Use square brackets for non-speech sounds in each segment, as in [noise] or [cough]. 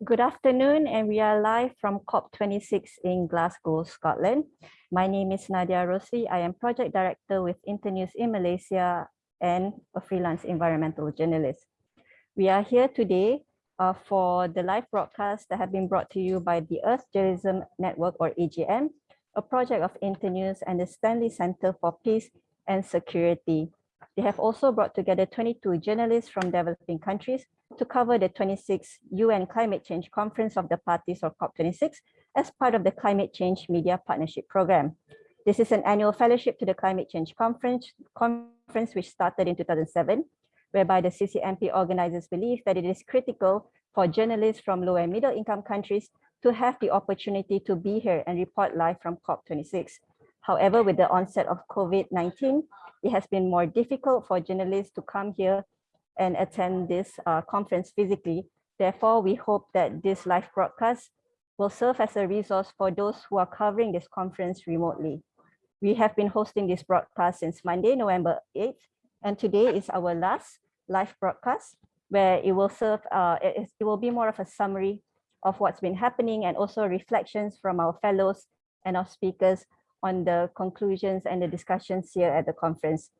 Good afternoon, and we are live from COP26 in Glasgow, Scotland. My name is Nadia Rossi. I am project director with Internews in Malaysia and a freelance environmental journalist. We are here today uh, for the live broadcast that have been brought to you by the Earth Journalism Network or EJN, a project of Internews and the Stanley Center for Peace and Security. They have also brought together 22 journalists from developing countries to cover the 26th UN Climate Change Conference of the Parties or COP26 as part of the Climate Change Media Partnership Program. This is an annual fellowship to the Climate Change Conference, conference which started in 2007, whereby the CCMP organizers believe that it is critical for journalists from low and middle income countries to have the opportunity to be here and report live from COP26. However, with the onset of COVID-19, it has been more difficult for journalists to come here and attend this uh, conference physically. Therefore, we hope that this live broadcast will serve as a resource for those who are covering this conference remotely. We have been hosting this broadcast since Monday, November 8th, and today is our last live broadcast where it will serve, uh, it, it will be more of a summary of what's been happening and also reflections from our fellows and our speakers on the conclusions and the discussions here at the conference.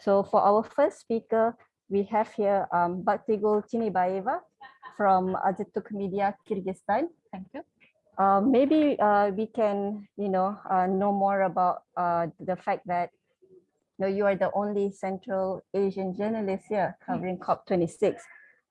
So for our first speaker, we have here um, Baktigul Tinibayeva from Azattyk Media, Kyrgyzstan. Thank you. Uh, maybe uh, we can, you know, uh, know more about uh, the fact that you, know, you are the only Central Asian journalist here covering COP26.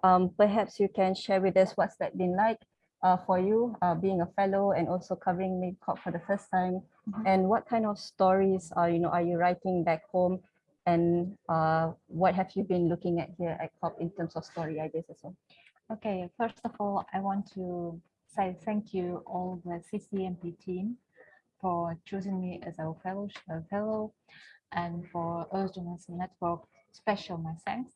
Um, perhaps you can share with us what's that been like uh, for you, uh, being a fellow and also covering COP for the first time, mm -hmm. and what kind of stories are you know are you writing back home and uh, what have you been looking at here at COP in terms of story ideas as well? Okay, first of all, I want to say thank you all the CCMP team for choosing me as a fellow, a fellow and for Earth Journalism Network, special my thanks.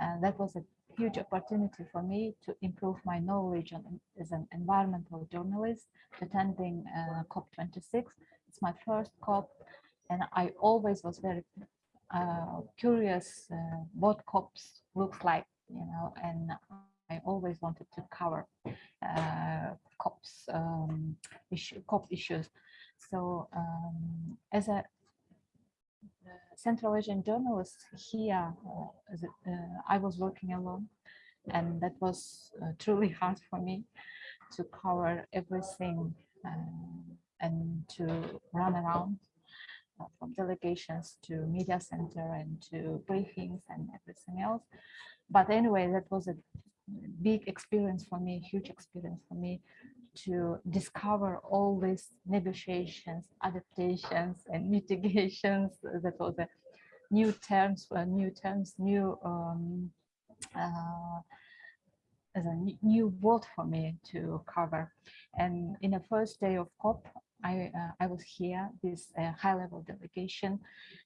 Uh, that was a huge opportunity for me to improve my knowledge on, as an environmental journalist attending uh, COP26. It's my first COP and I always was very uh, curious uh, what COPs looks like, you know, and I always wanted to cover uh, COPs um, issue, COP issues. So um, as a Central Asian journalist here, uh, I was working alone, and that was uh, truly [laughs] hard for me to cover everything uh, and to run around from delegations to media center and to briefings and everything else. But anyway, that was a big experience for me, huge experience for me to discover all these negotiations, adaptations and [laughs] mitigations. That was the new terms, uh, new terms, new um, uh, as a new world for me to cover. And in the first day of COP, I, uh, I was here, this uh, high-level delegation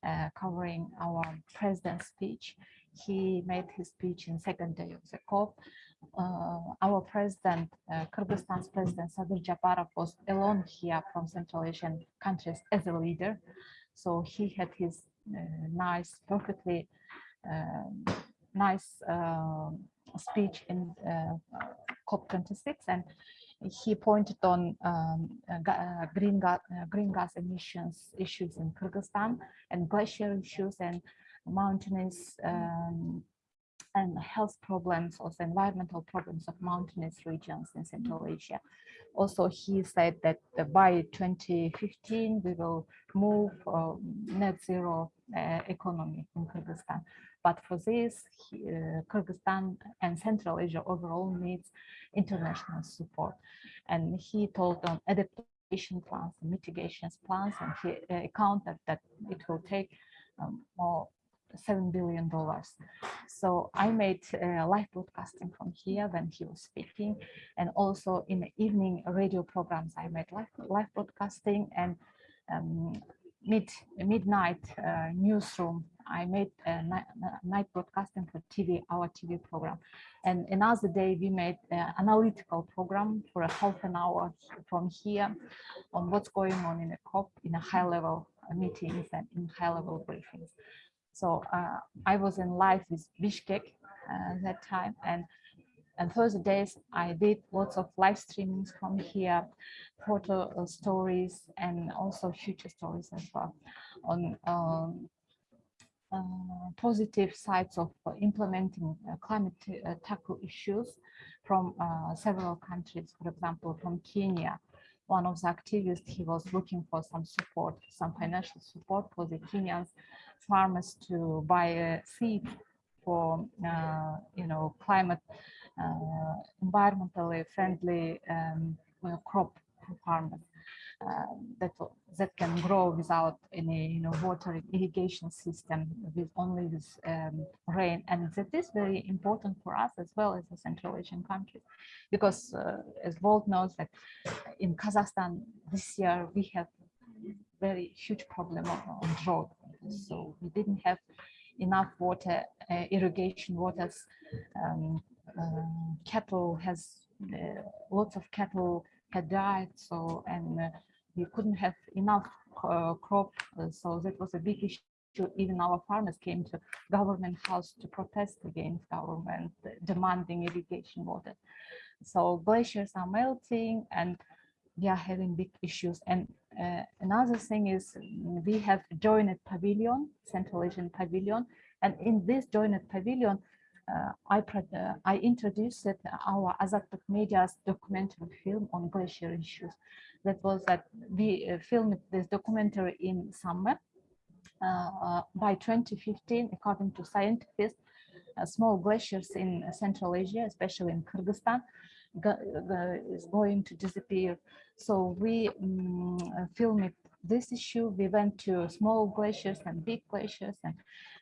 uh, covering our president's speech. He made his speech in second day of the COP. Uh, our president, uh, Kyrgyzstan's president Sadyr Japarov was alone here from Central Asian countries as a leader. So he had his uh, nice, perfectly um, nice um, speech in COP26 and he pointed on um, uh, green, gas, uh, green gas emissions issues in Kyrgyzstan and glacier issues and mountainous um, and health problems, also environmental problems of mountainous regions in Central Asia. Also, he said that by 2015, we will move uh, net zero uh, economy in Kyrgyzstan. But for this, he, uh, Kyrgyzstan and Central Asia overall needs international support. And he told on adaptation plans and mitigations plans, and he uh, counted that it will take um, more seven billion dollars. So I made uh, live broadcasting from here when he was speaking, and also in the evening radio programs I made live live broadcasting and um, mid midnight uh, newsroom. I made a night, night broadcasting for TV, our TV program. And another day we made an analytical program for a half an hour from here on what's going on in a COP in a high level meetings and in high level briefings. So uh, I was in live with Bishkek uh, that time and and first days I did lots of live streamings from here, photo uh, stories and also future stories as well on um, uh, positive sides of uh, implementing uh, climate uh, tackle issues from several countries, for example, from Kenya. One of the activists, he was looking for some support, some financial support for the Kenyan farmers to buy a seed for, uh, you know, climate, uh, environmentally friendly um, crop farmers. That that can grow without any you know water irrigation system with only with um, rain. And that is very important for us as well as the Central Asian countries because uh, as Walt knows that in Kazakhstan this year we have very huge problem on, drought. So we didn't have enough water uh, irrigation waters. Um, uh, cattle has uh, lots of cattle died so and uh, we couldn't have enough uh, crop, uh, so that was a big issue. Even our farmers came to government house to protest against government demanding irrigation water. So glaciers are melting and we are having big issues. And uh, another thing is we have joined pavilion, Central Asian pavilion. And in this joined pavilion, I, uh, I introduced our Azattyk Media's documentary film on glacier issues that was that we uh, filmed this documentary in summer. Uh, by 2015, according to scientists, uh, small glaciers in Central Asia, especially in Kyrgyzstan, go, go, is going to disappear. So we um, filmed this issue. We went to small glaciers and big glaciers, and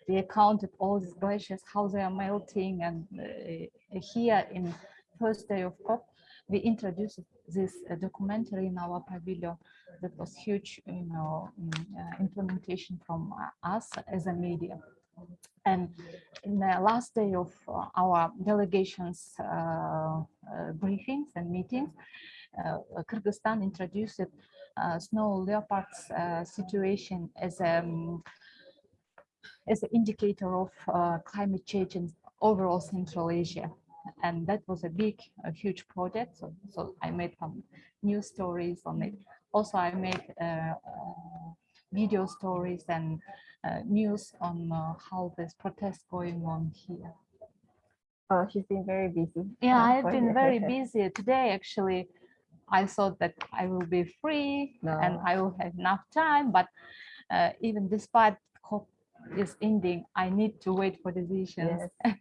we counted all these glaciers, how they are melting. And uh, here in first day of COP, we introduced this uh, documentary in our pavilion that was huge, you know, uh, implementation from uh, us as a media. And in the last day of uh, our delegations uh, briefings and meetings, Kyrgyzstan introduced snow leopards situation as a um, as an indicator of climate change in overall Central Asia and that was a big, a huge project. So, so I made some news stories on it. Also, I made uh, uh, video stories and uh, news on uh, how this protest going on here. Oh, she's been very busy. Yeah, I've been very busy today. Actually, I thought that I will be free no. and I will have enough time. But uh, even despite COP is ending, I need to wait for decisions. Yes.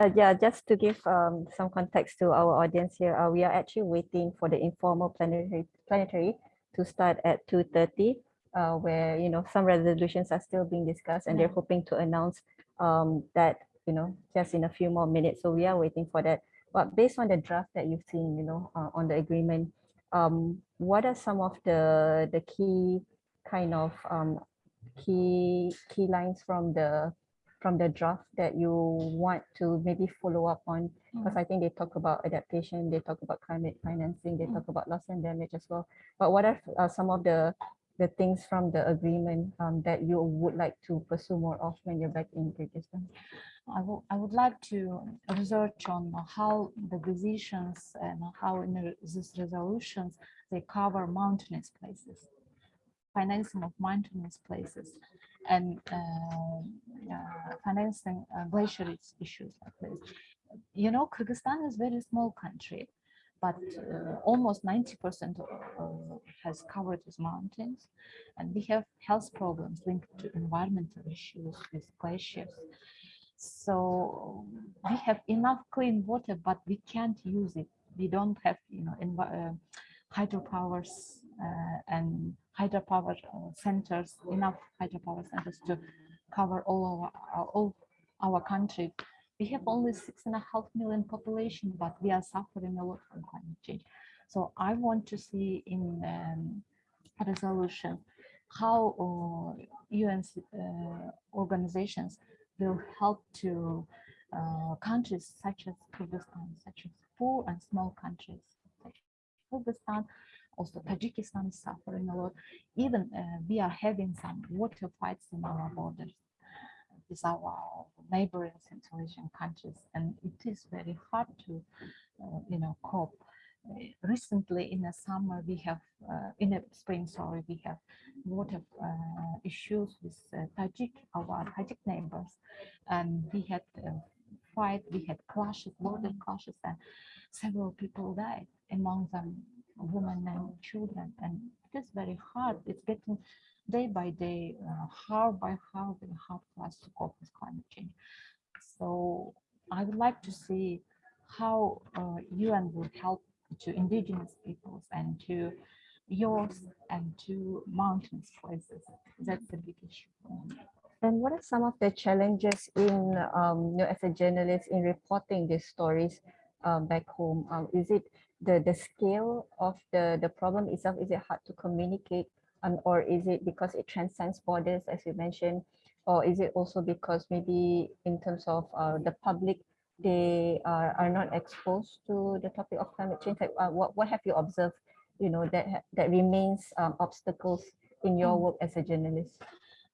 Uh, yeah, just to give um, some context to our audience here, uh, we are actually waiting for the informal plenary, planetary to start at 2.30, uh, where, you know, some resolutions are still being discussed and they're hoping to announce um, that, you know, just in a few more minutes. So we are waiting for that. But based on the draft that you've seen, you know, uh, on the agreement, um, what are some of the, the key kind of um, key, key lines from the from the draft that you want to maybe follow up on? Because mm. I think they talk about adaptation, they talk about climate financing, they mm. talk about loss and damage as well. But what are uh, some of the the things from the agreement um, that you would like to pursue more of when you're back in Kyrgyzstan? I, I would like to research on how the decisions and how in these resolutions they cover mountainous places, financing of mountainous places and uh, uh, financing uh, glacier issues like this. You know, Kyrgyzstan is a very small country, but uh, almost 90% has covered with mountains. And we have health problems linked to environmental issues with glaciers. So we have enough clean water, but we can't use it. We don't have, you know, uh, hydropowers uh, and hydropower uh, centers, enough hydropower centers to cover all our, all our country. We have only six and a half million population, but we are suffering a lot from climate change. So I want to see in um, resolution how uh, UN uh, organizations will help to uh, countries such as Kyrgyzstan, such as poor and small countries, such as Kyrgyzstan, also Tajikistan is suffering a lot. Even uh, we are having some water fights in our borders. with our neighboring Central Asian countries, and it is very hard to, uh, you know, cope. Uh, Recently, in the summer, we have, uh, in the spring, sorry, we have a lot of uh, issues with uh, Tajik, our Tajik neighbors, and we had uh, fight, we had clashes, border clashes, and several people died, among them women and children, and it is very hard. It's getting day by day, uh, hour by hour, very hard for us to cope with climate change. So I would like to see how uh, UN will help to indigenous peoples and to yours and to mountainous places. That's the big issue. And what are some of the challenges in, um, you know, as a journalist in reporting these stories um, back home? Um, is it the, the scale of the, the problem itself? Is it hard to communicate? Um, or is it because it transcends borders, as you mentioned? Or is it also because maybe in terms of uh, the public, they are, are not exposed to the topic of climate change? Like, uh, what, what have you observed, you know, that, that remains um, obstacles in your Mm. work as a journalist?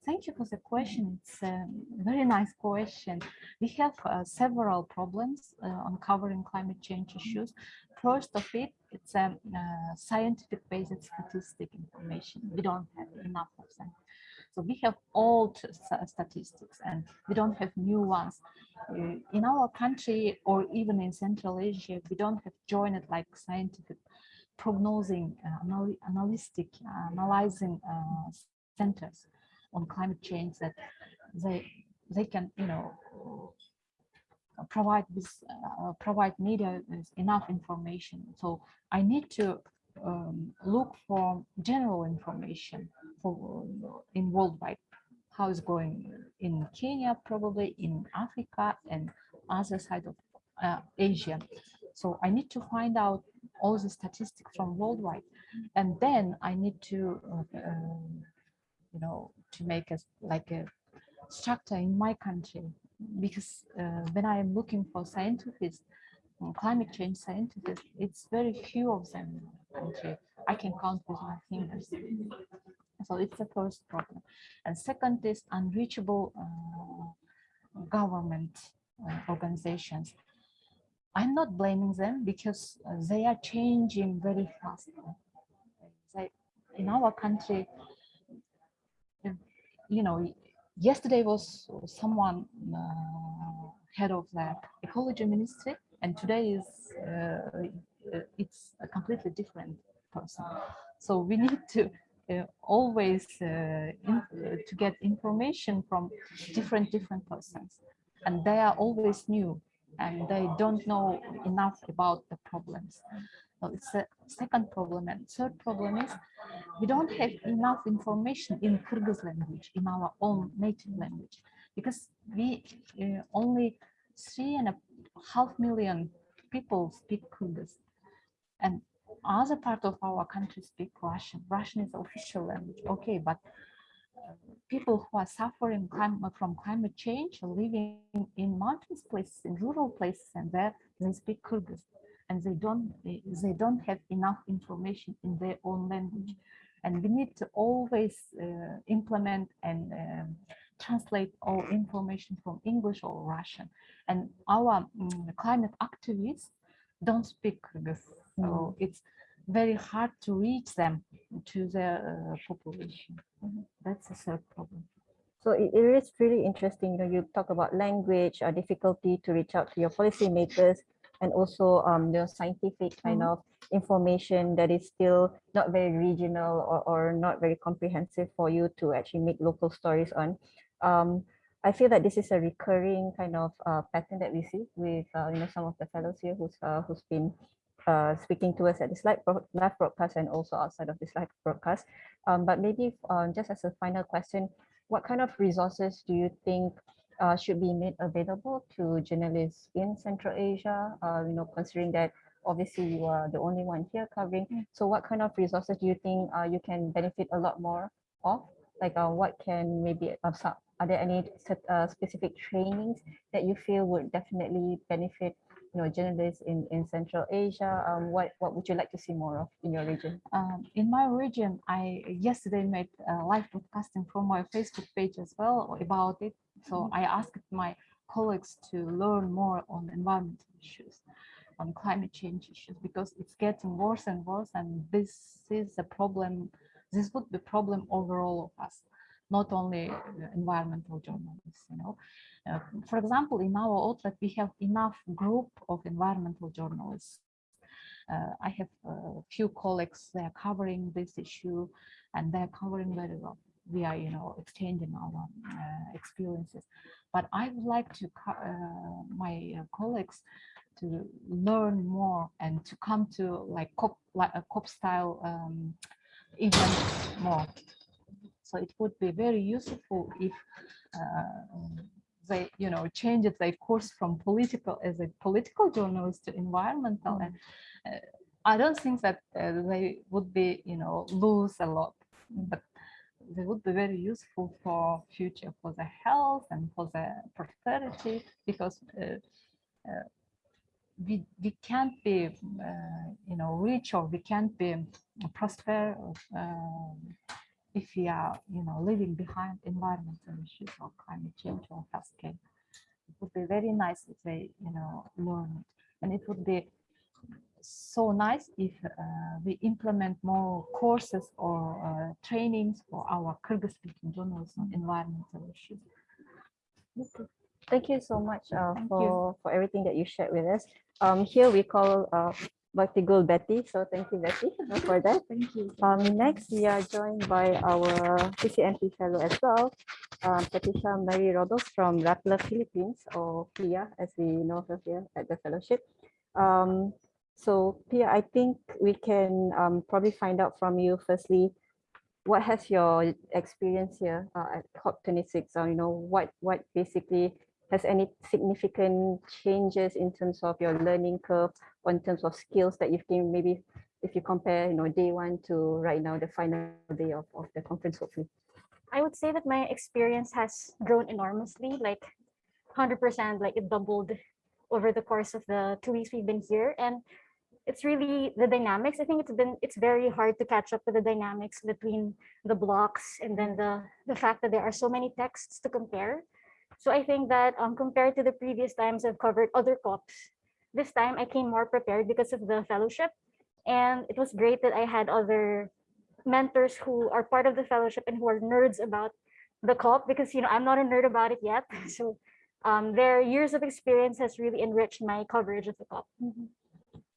Thank you for the question. It's a very nice question. We have uh, several problems uh, on covering climate change issues. First of it, it's a uh, scientific based statistic information. We don't have enough of them. So we have old statistics and we don't have new ones. Uh, In our country or even in Central Asia, we don't have joined like scientific prognosing, uh, anal- analytic, uh, analyzing uh, centers on climate change that they they can you know provide this uh, provide media with enough information so i need to um, look for general information for in worldwide. How it's going in kenya probably in africa and other side of uh, asia. So i need to find out all the statistics from worldwide. And then i need to uh, um, you know, to make a like a structure in my country. Because uh, when I am looking for scientists, climate change scientists, it's very few of them country. I can count with my fingers. So it's the first problem. And second is unreachable uh, government uh, organizations. I'm not blaming them because uh, they are changing very fast. They, in our country, you know, yesterday was someone uh, head of the ecology ministry, and today is uh, it's a completely different person. So we need to uh, always uh, in, to get information from different different persons, and they are always new, and they don't know enough about the problems. So it's a second problem, and third problem is we don't have enough information in Kyrgyz language, in our own native language, because we uh, only three and a half million people speak Kyrgyz, and other part of our country speak Russian. Russian is official language, okay, but uh, people who are suffering clim- from climate change, are living in mountains places, in rural places, and there they speak Kyrgyz, and they don't they, they don't have enough information in their own language. And we need to always uh, implement and um, translate all information from English or Russian. And our mm, climate activists don't speak this, so it's very hard to reach them to the uh, population. That's the third problem. So it, it is really interesting, you know, you talk about language, uh, difficulty to reach out to your policymakers, and also um, the scientific kind Mhm. of information that is still not very regional or, or not very comprehensive for you to actually make local stories on. Um, I feel that this is a recurring kind of uh, pattern that we see with uh, you know some of the fellows here who's uh, who's been uh, speaking to us at this live, bro- live broadcast and also outside of this live broadcast. Um, but maybe um, just as a final question, what kind of resources do you think uh, should be made available to journalists in Central Asia? Uh, you know, considering that obviously you are the only one here covering. Mm. So what kind of resources do you think uh, you can benefit a lot more of? Like uh, what can maybe, uh, are there any uh, specific trainings that you feel would definitely benefit you know, journalists in, in Central Asia? Um, what, what would you like to see more of in your region? Um, in my region, I yesterday made live broadcasting from my Facebook page as well about it. So I asked my colleagues to learn more on environmental issues, on climate change issues, because it's getting worse and worse. And this is a problem, this would be problem over all of us, not only uh, environmental journalists, you know. Uh, for example, in our outlet, we have enough group of environmental journalists. Uh, I have a few colleagues, they are covering this issue and they're covering very well. We are, you know, exchanging our uh, experiences. But I would like to, uh, my uh, colleagues to learn more and to come to like COP, like a COP style um, more. So it would be very useful if uh, they, you know, change their course from political as a political journalist to environmental. And uh, I don't think that uh, they would be, you know, lose a lot, but they would be very useful for future, for the health and for the prosperity, because uh, uh, we we can't be, uh, you know, rich or we can't be prosper um, if we are, you know, leaving behind environmental issues or climate change or healthcare. It would be very nice if they, you know, learn it. And it would be so nice if uh, we implement more courses or uh, trainings for our Kyrgyz speaking journalists on environmental issues. Thank you so much uh, you. for, for everything that you shared with us. Um, here we call uh, Baktigul Betty, so thank you, Betty, for that. Thank you. Um, next, we are joined by our CCMP fellow as well, um, Patricia Marie Rodos from Rappler Philippines, or PIA, as we know her here at the fellowship. Um, so Pia, I think we can um, probably find out from you firstly, what has your experience here uh, at COP26? Or, you know, what, what basically has any significant changes in terms of your learning curve or in terms of skills that you've gained, maybe if you compare, you know, day one to right now, the final day of, of the conference, hopefully. I would say that my experience has grown enormously, like 100%, like it doubled over the course of the two weeks we've been here. And it's really the dynamics. I think it's been, it's very hard to catch up with the dynamics between the blocs and then the, the fact that there are so many texts to compare. So I think that um, compared to the previous times I've covered other COPs, this time I came more prepared because of the fellowship. And it was great that I had other mentors who are part of the fellowship and who are nerds about the COP because you know I'm not a nerd about it yet. [laughs] So um, their years of experience has really enriched my coverage of the COP.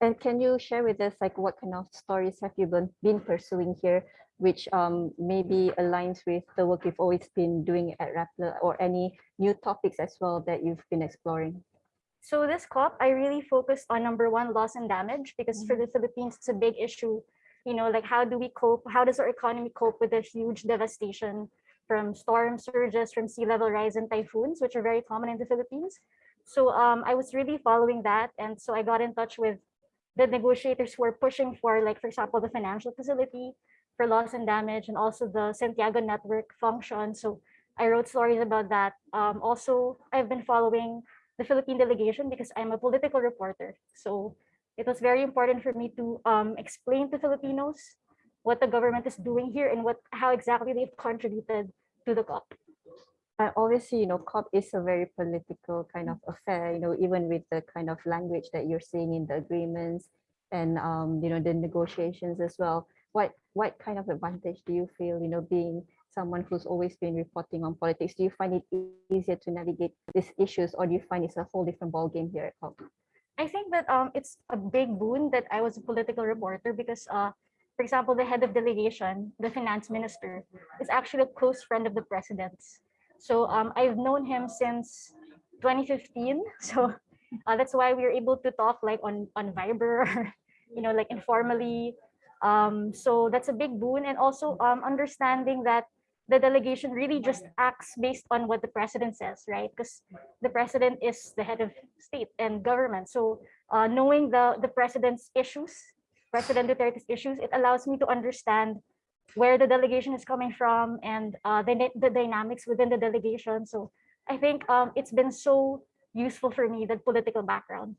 And can you share with us like what kind of stories have you been, been pursuing here, which um, maybe aligns with the work you've always been doing at Rappler or any new topics as well that you've been exploring? So this COP, I really focused on number one, loss and damage, because for the Philippines, it's a big issue. You know, like how do we cope? How does our economy cope with the huge devastation from storm surges, from sea level rise and typhoons, which are very common in the Philippines? So um, I was really following that. And so I got in touch with the negotiators who are pushing for, like, for example, the financial facility for loss and damage and also the Santiago network function. So I wrote stories about that. Um, also, I've been following the Philippine delegation because I'm a political reporter. So it was very important for me to um, explain to Filipinos what the government is doing here and what how exactly they've contributed to the COP. And obviously, you know, COP is a very political kind of affair, you know, even with the kind of language that you're seeing in the agreements and, um, you know, the negotiations as well. What, what kind of advantage do you feel, you know, being someone who's always been reporting on politics? Do you find it easier to navigate these issues or do you find it's a whole different ballgame here at COP? I think that um, it's a big boon that I was a political reporter because, uh, for example, the head of delegation, the finance minister, is actually a close friend of the president's. So um, I've known him since 2015. [laughs] So uh, that's why we were able to talk like on on Viber, [laughs] you know, like informally. Um, so that's a big boon, and also um, understanding that the delegation really just acts based on what the president says, right? Because the president is the head of state and government. So uh, knowing the the president's issues, President Duterte's issues, it allows me to understand where the delegation is coming from and uh, the, the dynamics within the delegation. So I think um, it's been so useful for me, that political background.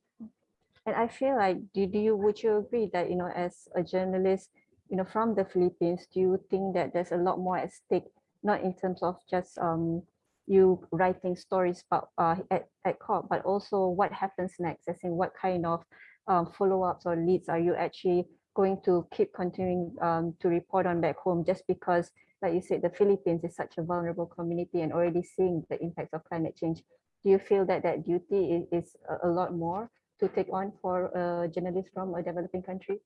And I feel like, do, do you, would you agree that, you know, as a journalist, you know, from the Philippines, do you think that there's a lot more at stake, not in terms of just, um, you writing stories about uh, at, at COP, but also what happens next, as in what kind of um, follow-ups or leads are you actually going to keep continuing um, to report on back home just because, like you said, the Philippines is such a vulnerable community and already seeing the impacts of climate change. Do you feel that that duty is, a, lot more to take on for a journalist from a developing country?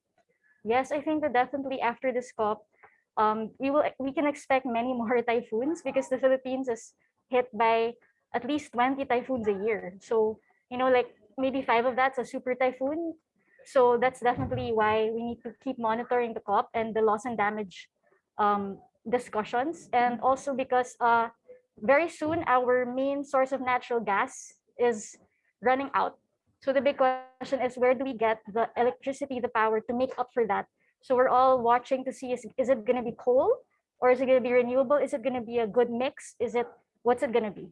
Yes, I think that definitely after this COP, um, we will we can expect many [laughs] more typhoons because the Philippines is hit by at least 20 typhoons a year. So, you know, like maybe five of that's a super typhoon. So that's definitely why we need to keep monitoring the COP and the loss and damage um, discussions. And also because uh, very soon our main source of natural gas is running out. So the big question is where do we get the electricity, the power to make up for that? So we're all watching to see is, is it going to be coal or is it going to be renewable? Is it going to be a good mix? Is it what's it going to be?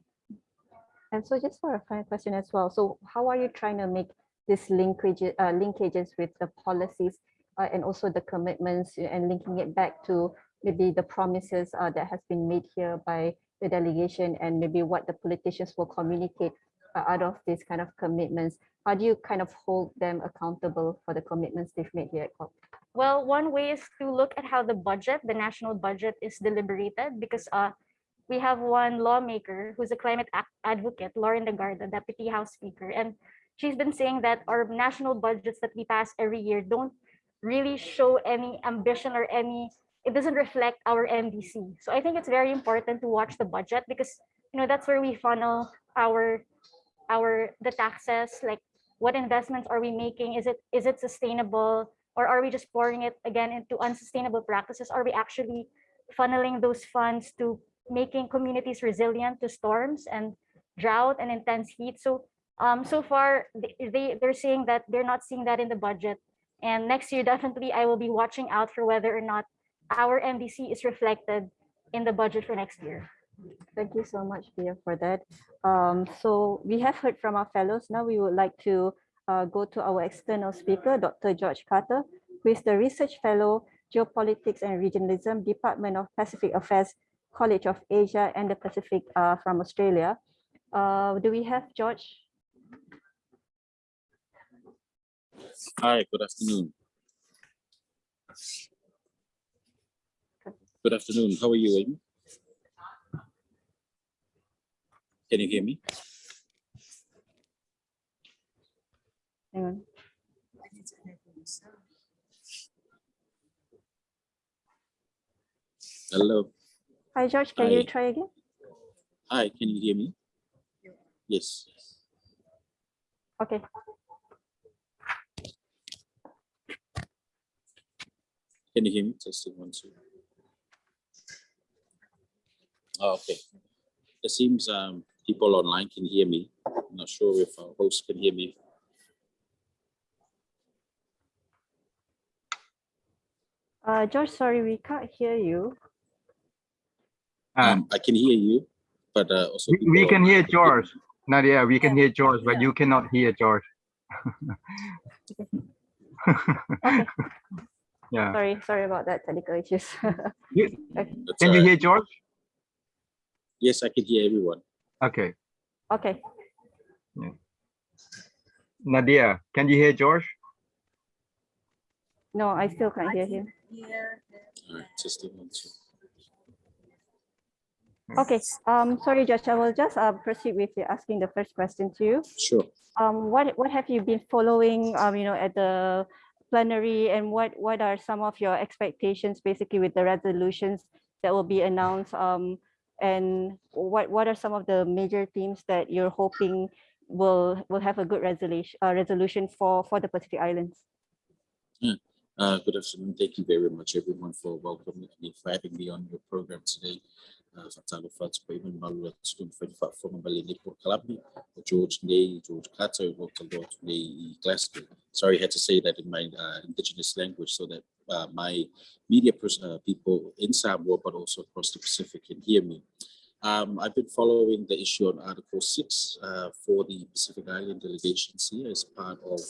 And so just for a final question as well, so how are you trying to make this linkage, uh, linkages with the policies uh, and also the commitments and linking it back to maybe the promises uh, that has been made here by the delegation and maybe what the politicians will communicate uh, out of these kind of commitments? How do you kind of hold them accountable for the commitments they've made here at COP? Well, one way is to look at how the budget, the national budget is deliberated because uh, we have one lawmaker who's a climate advocate, Loren Legarda, Deputy House Speaker, and she's been saying that our national budgets that we pass every year don't really show any ambition or any, it doesn't reflect our NDC. So I think it's very important to watch the budget because, you know, that's where we funnel our, our, the taxes, like what investments are we making? Is it, is it sustainable? Or are we just pouring it again into unsustainable practices? Are we actually funneling those funds to making communities resilient to storms and drought and intense heat? So um, so far, they, they, they're saying that they're not seeing that in the budget. And next year, [laughs] definitely, I will be watching out for whether or not our NDC is reflected in the budget for next year. Thank you so much, Pia, for that. Um, so we have heard from our fellows. Now we would like to uh, go to our external speaker, Dr. George Carter, who is the Research Fellow, Geopolitics and Regionalism, Department of Pacific Affairs, College of Asia and the Pacific uh, from Australia. Uh, do we have George Hi, good afternoon. Good afternoon. How are you, Aiden? Can you hear me? Hang on. Hello. Hi, George. Can you try again? Hi, can you hear me? Yes. Okay. Can you hear me? Testing one, two. Oh, okay. It seems um, people online can hear me. I'm not sure if our host can hear me. Uh, George, sorry, we can't hear you. Uh, Um, I can hear you, but uh, also we, we can hear online George. Nadia, we can hear George, but you cannot hear George. [laughs] yeah. Sorry, sorry about that technical issues. [laughs] You, That's can all you hear George? Yes, I can hear everyone. Okay. okay. Nadia, can you hear George? No, I still can't hear him. All right, testing one, two. Okay. Um, sorry, Josh. I will just uh, proceed with the asking the first question to you. Sure. Um, what what have you been following? Um, you know, at the plenary, and what what are some of your expectations, basically, with the resolutions that will be announced? Um, and what what are some of the major themes that you're hoping will will have a good resolution uh, resolution for for the Pacific Islands? Uh, good afternoon. Thank you very much, everyone, for welcoming me, for having me on your program today. Uh, Fats, Payman Malua, Student Friend Platform, Balini for George Ney, George Walter Lord, Ney Glasgow. Sorry, I had to say that in my uh, indigenous language so that uh, my media pers- uh, people in Samoa, but also across the Pacific can hear me. Um, I've been following the issue on Article 6 uh, for the Pacific Island delegations here as part of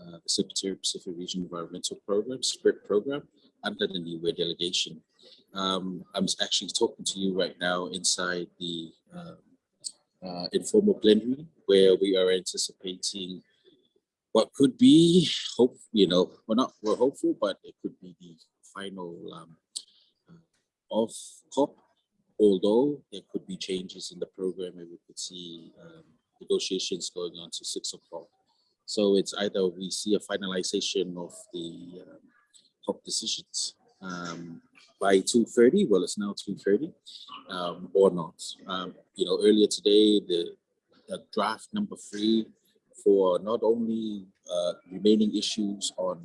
uh, the Secretary of Pacific Region Environmental Program, SPREP program, under the Niue delegation. Um, I'm actually talking to you right now inside the uh, uh, informal plenary where we are anticipating what could be hope, you know, we're not, we're hopeful, but it could be the final um, uh, of COP, although there could be changes in the program and we could see um, negotiations going on to six o'clock. So it's either we see a finalization of the um, COP decisions um, by 2.30, well, it's now 2.30, um, or not. Um, you know, earlier today, the, the draft number three for not only uh, remaining issues on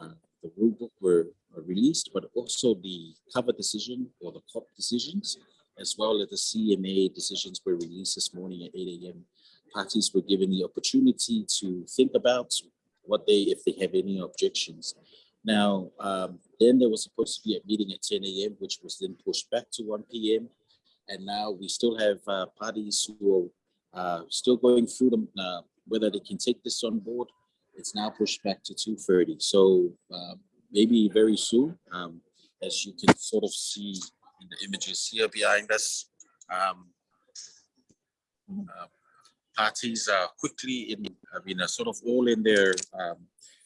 uh, the rule book were, were released, but also the cover decision or the COP decisions, as well as the CMA decisions were released this morning at 8 a.m. Parties were given the opportunity to think about what they, if they have any objections. Now, um, then there was supposed to be a meeting at 10 a.m., which was then pushed back to 1 p.m. And now we still have uh, parties who are uh, still going through them, uh, whether they can take this on board. It's now pushed back to 2.30. So uh, maybe very soon, um, as you can sort of see in the images here behind us, um, uh, parties are quickly in, I mean, are sort of all in their um,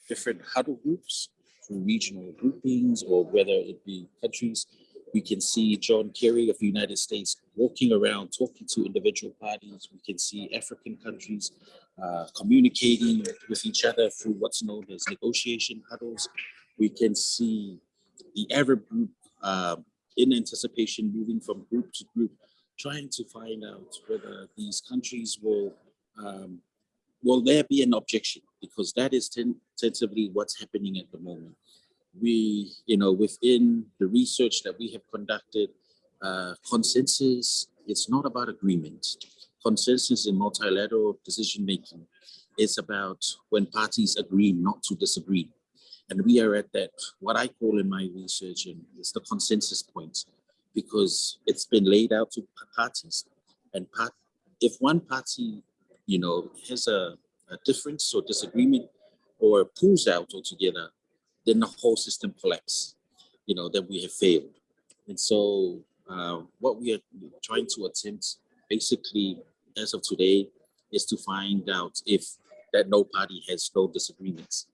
different huddle groups through regional groupings or whether it be countries. We can see John Kerry of the United States walking around talking to individual parties. We can see African countries uh, communicating with each other through what's known as negotiation huddles. We can see the Arab group uh, in anticipation moving from group to group, trying to find out whether these countries will um, will there be an objection? Because that is ten tentatively what's happening at the moment. We, you know, within the research that we have conducted, uh, consensus, it's not about agreement. Consensus in multilateral decision making is about when parties agree not to disagree. And we are at that, what I call in my research, and it's the consensus point, because it's been laid out to parties. And part, if one party you know, has a difference or disagreement or pulls out altogether, then the whole system collapses, you know, that we have failed. And so uh, what we are trying to attempt basically as of today is to find out if that no party has no disagreements.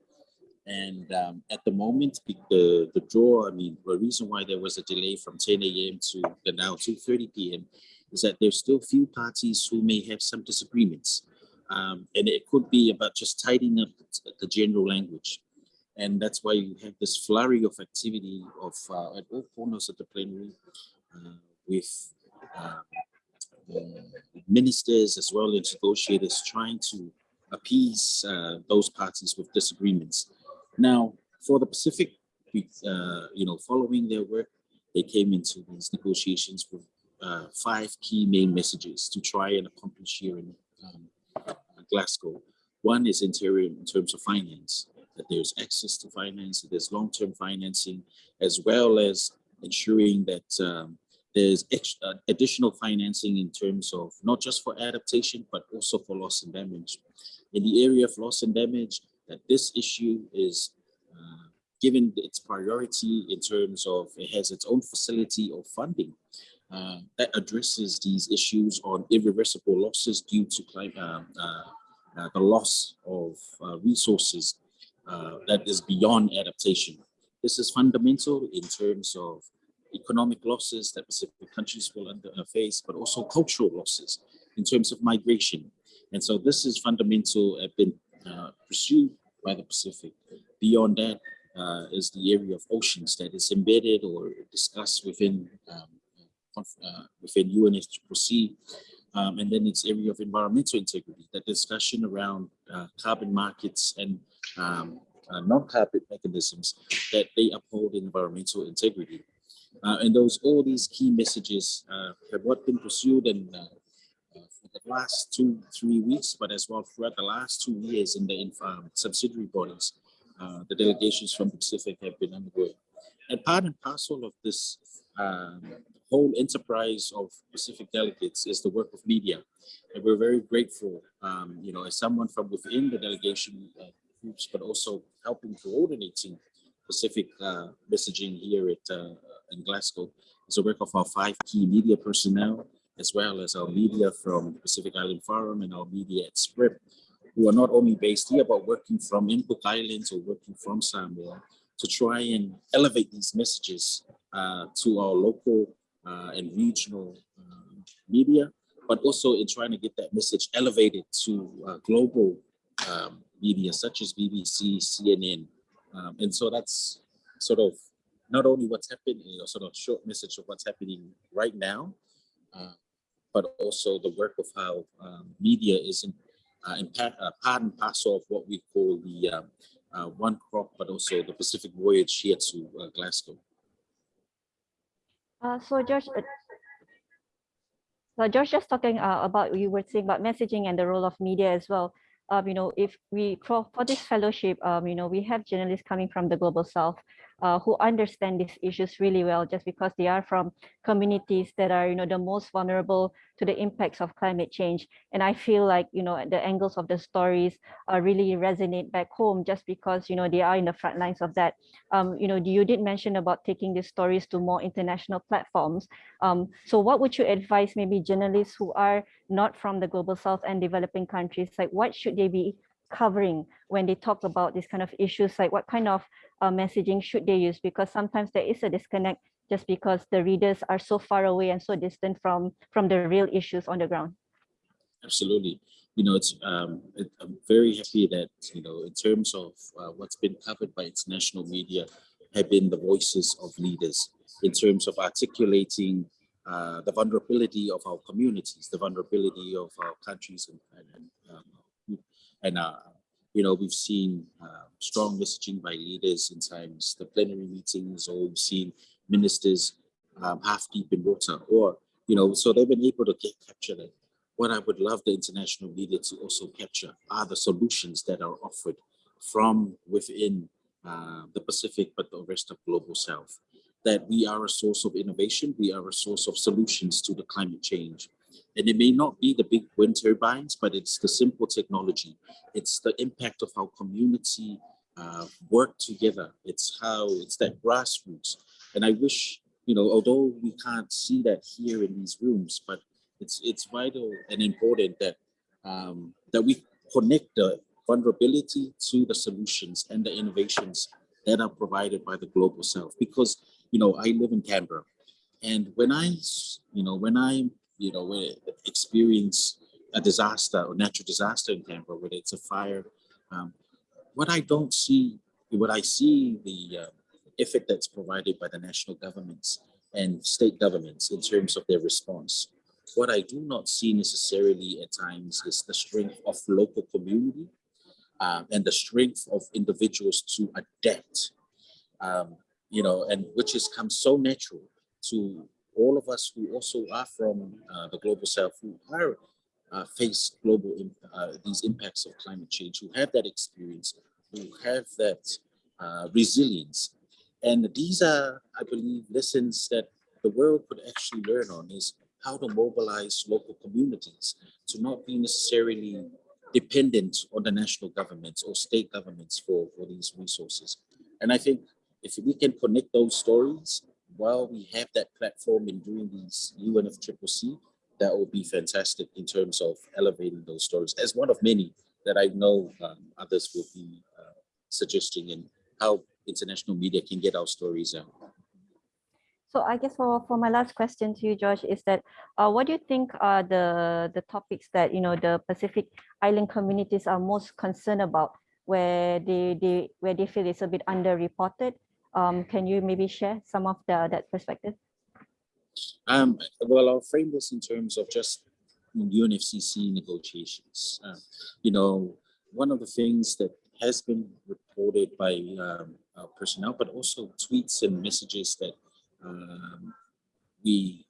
And um, at the moment, the, the draw, I mean, the reason why there was a delay from 10 a.m. to now 2.30 p.m. is that there's still few parties who may have some disagreements. Um, and it could be about just tidying up the general language. And that's why you have this flurry of activity of uh, at all corners of the plenary uh, with uh, ministers as well as negotiators trying to appease uh, those parties with disagreements. Now, for the Pacific, uh, you know, following their work, they came into these negotiations with uh, five key main messages to try and accomplish here in um, Glasgow. One is interior in terms of finance, that there's access to finance, there's long-term financing, as well as ensuring that um, there's extra, additional financing in terms of not just for adaptation, but also for loss and damage. In the area of loss and damage, that this issue is uh, given its priority in terms of it has its own facility of funding uh, that addresses these issues on irreversible losses due to climate, uh, uh, the loss of uh, resources uh, that is beyond adaptation. This is fundamental in terms of economic losses that Pacific countries will under, face, but also cultural losses in terms of migration. And so this is fundamental, have been pursued by the Pacific. Beyond that, uh, is the area of oceans that is embedded or discussed within um, uh, within UNFCCC, um, and then its area of environmental integrity, the discussion around uh, carbon markets and um, uh, non-carbon mechanisms that they uphold environmental integrity. Uh, and those all these key messages uh, have what been pursued and for the last two, three weeks, but as well throughout the last two years in the um, subsidiary bodies uh, the delegations from the Pacific have been undergoing. And part and parcel of this um, whole enterprise of Pacific delegates is the work of media. And we're very grateful, um, you know, as someone from within the delegation uh, groups, but also helping coordinating Pacific uh, messaging here at uh, in Glasgow. It's the work of our five key media personnel, as well as our media from Pacific Island Forum and our media at SPREP, who are not only based here, but working from in Cook Islands or working from Samoa to try and elevate these messages uh, to our local and regional uh, media, but also in trying to get that message elevated to uh, global um, media such as BBC, CNN. Um, and so that's sort of not only what's happening, you know, sort of short message of what's happening right now, uh, but also the work of how um, media is in, uh, in part, uh, part and parcel of what we call the um, uh, One CROP, but also the Pacific Voyage here to uh, Glasgow. Uh, so George, uh, so George just talking uh, about, you were saying about messaging and the role of media as well. Um, you know, if we, for, for this fellowship, um, you know, we have journalists coming from the Global South uh, who understand these issues really well, just because they are from communities that are, you know, the most vulnerable to the impacts of climate change. And I feel like, you know, the angles of the stories uh, really resonate back home just because, you know, they are in the front lines of that. Um, you know, you did mention about taking these stories to more international platforms. Um, so what would you advise maybe journalists who are not from the global south and developing countries, like what should they be covering when they talk about these kind of issues, like what kind of uh, messaging should they use? Because sometimes there is a disconnect just because the readers are so far away and so distant from, from the real issues on the ground. Absolutely. You know, it's um, it, I'm very happy that, you know, in terms of uh, what's been covered by international media have been the voices of leaders in terms of articulating uh, the vulnerability of our communities, the vulnerability of our countries and, and, um, and uh, you know, we've seen uh, strong messaging by leaders in times, the plenary meetings, or we've seen ministers um, half deep in water, or, you know, so they've been able to get, capture that. What I would love the international media to also capture are the solutions that are offered from within uh, the Pacific, but the rest of global South. That we are a source of innovation, we are a source of solutions to the climate change. And it may not be the big wind turbines, but it's the simple technology. It's the impact of how community uh, work together. It's how, it's that grassroots. And I wish, you know, although we can't see that here in these rooms, but it's it's vital and important that um, that we connect the vulnerability to the solutions and the innovations that are provided by the global south. Because, you know, I live in Canberra and when I, you know, when I you know, when experience a disaster or natural disaster in Canberra, whether it's a fire, um, what I don't see, what I see the uh, effort that's provided by the national governments and state governments in terms of their response. What I do not see necessarily at times is the strength of local community um, and the strength of individuals to adapt, um, you know, and which has come so natural to all of us who also are from uh, the global south who are uh, face global uh, these impacts of climate change, who have that experience, who have that uh, resilience. And these are, I believe, lessons that the world could actually learn on is how to mobilize local communities to not be necessarily dependent on the national governments or state governments for, for these resources. And I think if we can connect those stories while we have that platform in doing these UNFCCC, that would be fantastic in terms of elevating those stories as one of many that I know um, others will be uh, suggesting and how international media can get our stories out. So I guess for, for my last question to you, George, is that uh, what do you think are the, the topics that, you know, the Pacific Island communities are most concerned about where they, they, where they feel it's a bit underreported um, can you maybe share some of the, that perspective? Um, well, I'll frame this in terms of just UNFCCC negotiations. Uh, you know, one of the things that has been reported by um, personnel, but also tweets and messages that um, we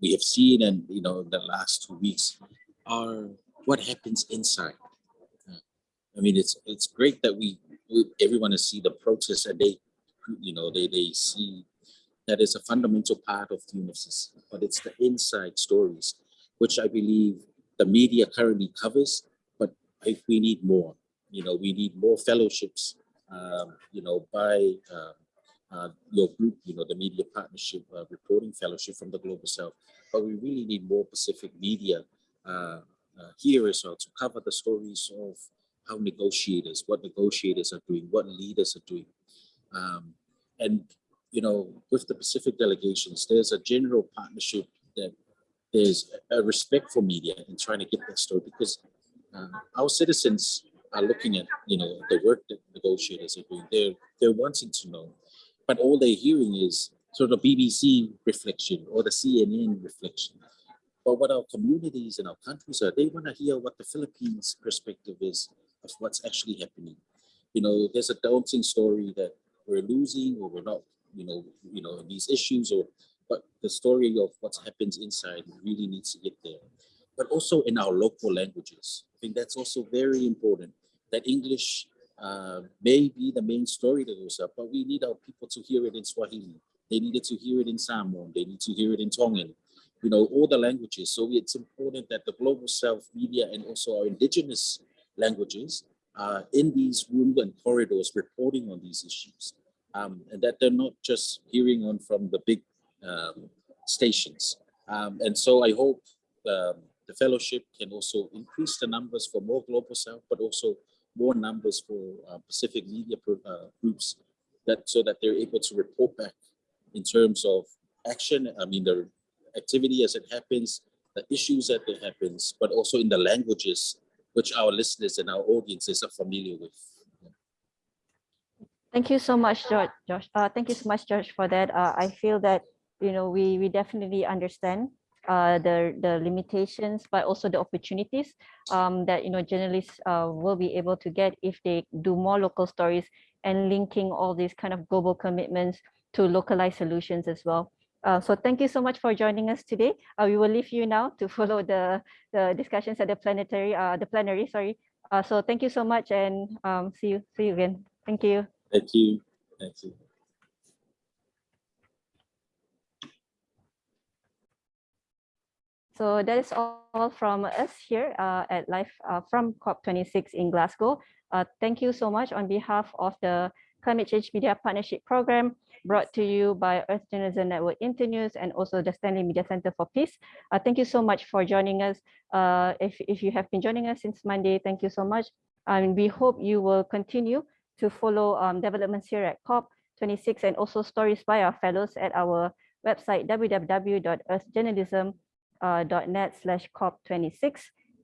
we have seen and you know the last two weeks are what happens inside. Uh, I mean, it's it's great that we, everyone has see the protests and they you know, they, they see that is a fundamental part of the UNFCCC, but it's the inside stories, which I believe the media currently covers, but we need more, you know, we need more fellowships, um, you know, by um, uh, your group, you know, the Media Partnership uh, Reporting Fellowship from the Global South. But we really need more Pacific media uh, uh, here as well to cover the stories of how negotiators, what negotiators are doing, what leaders are doing. Um, and, you know, with the Pacific delegations, there's a general partnership that there's a respect for media and trying to get that story because uh, our citizens are looking at, you know, the work that negotiators are doing. They're, they're wanting to know, but all they're hearing is sort of BBC reflection or the CNN reflection. But what our communities and our countries are, they want to hear what the Philippines perspective is of what's actually happening. You know, there's a daunting story that we're losing or we're not, you know, you know, these issues or, but the story of what happens inside really needs to get there. But also in our local languages. I think that's also very important that English uh, may be the main story that goes up, but we need our people to hear it in Swahili. They needed to hear it in Samoan. They need to hear it in Tongan you know, all the languages. So it's important that the Global South media and also our indigenous languages are in these rooms and corridors reporting on these issues. Um, and that they're not just hearing on from the big um, stations. Um, and so I hope um, the fellowship can also increase the numbers for more Global South, but also more numbers for uh, Pacific media uh, groups that so that they're able to report back in terms of action. I mean, the activity as it happens, the issues that it happens, but also in the languages which our listeners and our audiences are familiar with. Thank you so much, George. Josh. Uh, thank you so much, George, for that. Uh, I feel that you know we we definitely understand uh, the the limitations, but also the opportunities um, that you know journalists uh, will be able to get if they do more local stories and linking all these kind of global commitments to localized solutions as well. Uh, so thank you so much for joining us today. Uh, we will leave you now to [laughs] follow the the discussions at the planetary, the plenary. Sorry. So thank you so much, and um, see you see you again. Thank you. Thank you. Thank you. So that is all from us here uh, at Live uh, from COP26 in Glasgow. Uh, thank you so much on behalf of the Climate Change Media Partnership Program brought to you by Earth Journalism Network Internews and also the Stanley Media Center for Peace. Uh, thank you so much for joining us. Uh, if, if you have been joining us since Monday, thank you so much. And we hope you will continue to follow um, developments here at COP26 and also stories by our fellows at our website www.earthjournalism.net slash COP26.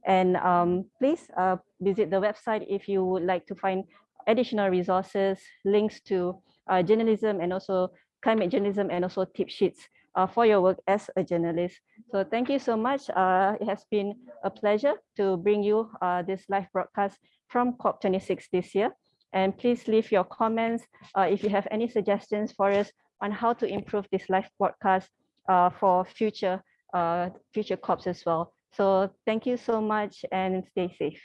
And um, please uh, visit the website if you would like to find additional resources, links to uh, journalism and also climate journalism and also tip sheets uh, for your work as a journalist. So thank you so much. Uh, it has been a pleasure to bring you uh, this live broadcast from COP26 this year. And please leave your comments uh, if you have any suggestions for us on how to improve this live broadcast uh, for future, future COPs as well. So thank you so much and stay safe.